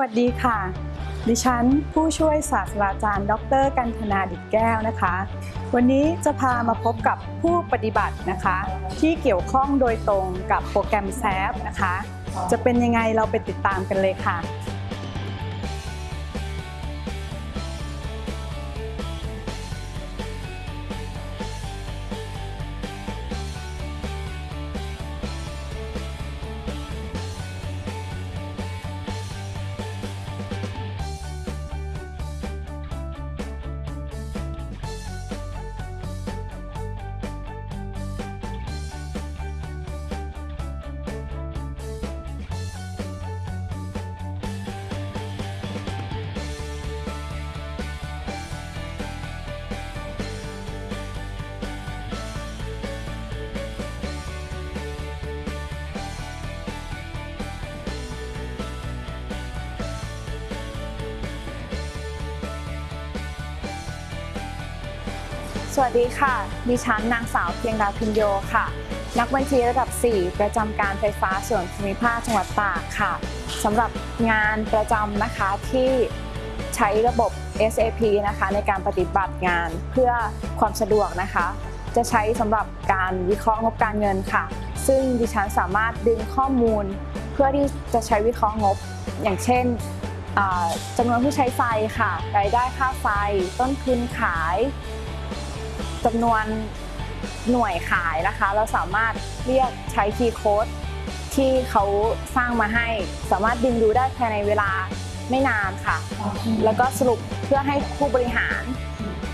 วัสดีค่ะ ดิฉันผู้ช่วยศาสตราจารย์ ดร กันธนาดิตแก้วนะคะ วันนี้จะพามาพบกับผู้ปฏิบัตินะคะ ที่เกี่ยวข้องโดยตรงกับโปรแกรมแซฟนะคะ จะเป็นยังไงเราไปติดตามกันเลยค่ะ สวัสดีค่ะ ดิฉันนางสาวเพียงดาวพินโยค่ะ นักบัญชีระดับ 4 ประจำการไฟฟ้าส่วนภูมิภาคจังหวัดตากค่ะสำหรับงานประจำนะคะที่ใช้ระบบ SAP นะคะในการปฏิบัติงานเพื่อความสะดวกนะคะ จะใช้สำหรับการวิเคราะห์งบการเงินค่ะ ซึ่งดิฉันสามารถดึงข้อมูล เพื่อที่จะใช้วิเคราะห์งบ อย่างเช่นอ่าจำนวนผู้ใช้ไฟค่ะ รายได้ค่าไฟ ต้นทุนขาย จำนวนหน่วยขายนะคะ เราสามารถเรียกใช้คีย์โค้ดที่เขาสร้างมาให้ สามารถดึงดูได้ภายในเวลาไม่นานค่ะ แล้วก็สรุปเพื่อให้ผู้บริหาร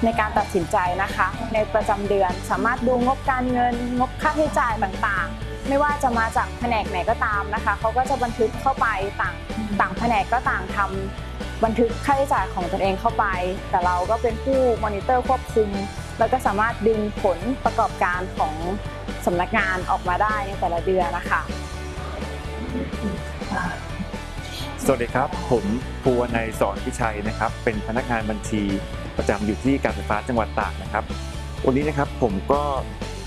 ในการตัดสินใจนะคะ ในประจำเดือนสามารถดูงบการเงินงบค่าใช้จ่ายต่างๆ ไม่ว่าจะมาจากแผนกไหนก็ตามนะคะเขาก็จะบันทึกเข้าไปต่างต่างแผนกก็ต่างทำบันทึกค่าใช้จ่ายของตนเองเข้าไป แต่เราก็เป็นผู้มอนิเตอร์ควบคุม แล้วก็สามารถดึงผลประกอบการของสำนักงานออกมาได้ในแต่ละเดือนนะคะสวัสดีครับ ผมภูวนัยสอนพิชัยนะครับ เป็นพนักงานบัญชีประจำอยู่ที่การไฟฟ้าจังหวัดตากนะครับ วันนี้นะครับผมก็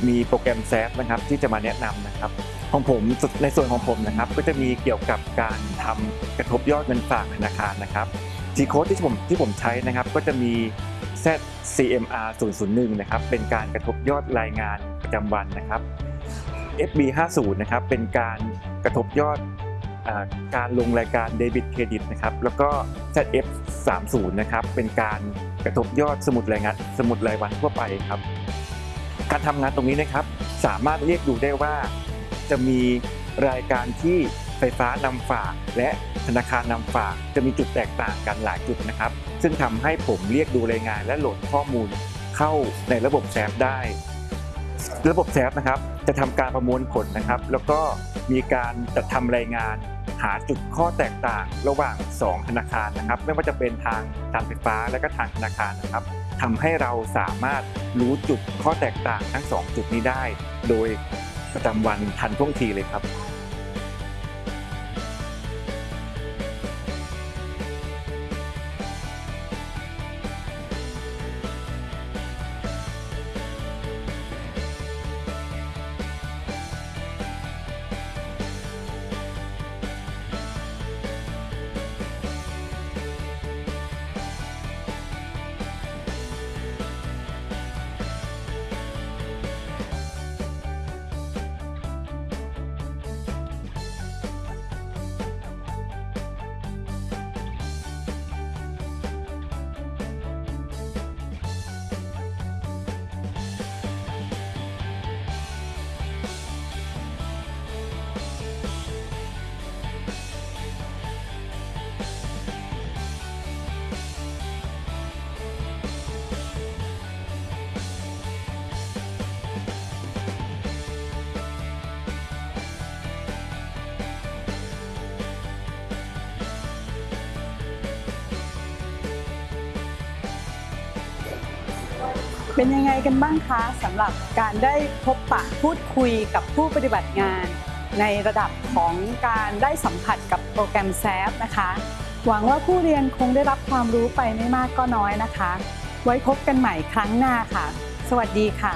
มีโปรแกรมแซฟนะครับที่จะมาแนะนำนะครับ ของผมในส่วนของผมนะครับ ก็จะมีเกี่ยวกับการทำกระทบยอดเงินฝากธนาคารนะครับจีโค้ดที่ผมที่ผมใช้นะครับ ก็จะมี ZCMR 001นะครับเป็นการกระทบยอดรายงานประจำวันนะครับ FB 50นะครับเป็นการกระทบยอดอการลงรายการเดบิตเครดิตนะครับแล้วก็ ZF 30นะครับเป็นการกระทบยอดสมุดรายงานสมุดรายวันทั่วไปครับ การทำงานตรงนี้นะครับสามารถเรียกดูได้ว่าจะมีรายการที่ ฟฟ้านำฝาก และธนาคารนำฝาก จะมีจุดแตกต่างกันหลายจุดนะครับ ซึ่งทำให้ผมเรียกดูรายงานและโหลดข้อมูลเข้าในระบบแซฟได้ ระบบแซฟนะครับ จะทำการประมวลผลนะครับ แล้วก็มีการจัดทำรายงานหาจุดข้อแตกต่างระหว่าง 2 ธนาคารนะครับ ไม่ว่าจะเป็นทางการไฟฟ้าและก็ทางธนาคารนะครับทำให้เราสามารถรู้จุดข้อแตกต่างทั้ง 2 จุดนี้ได้ โดยประจำวันทันท่วงทีเลยครับ เป็นยังไงกันบ้างคะสำหรับการได้พบปะพูดคุยกับผู้ปฏิบัติงาน ในระดับของการได้สัมผัสกับโปรแกรมแซฟนะคะ หวังว่าผู้เรียนคงได้รับความรู้ไปไม่มากก็น้อยนะคะ ไว้พบกันใหม่ครั้งหน้าค่ะ สวัสดีค่ะ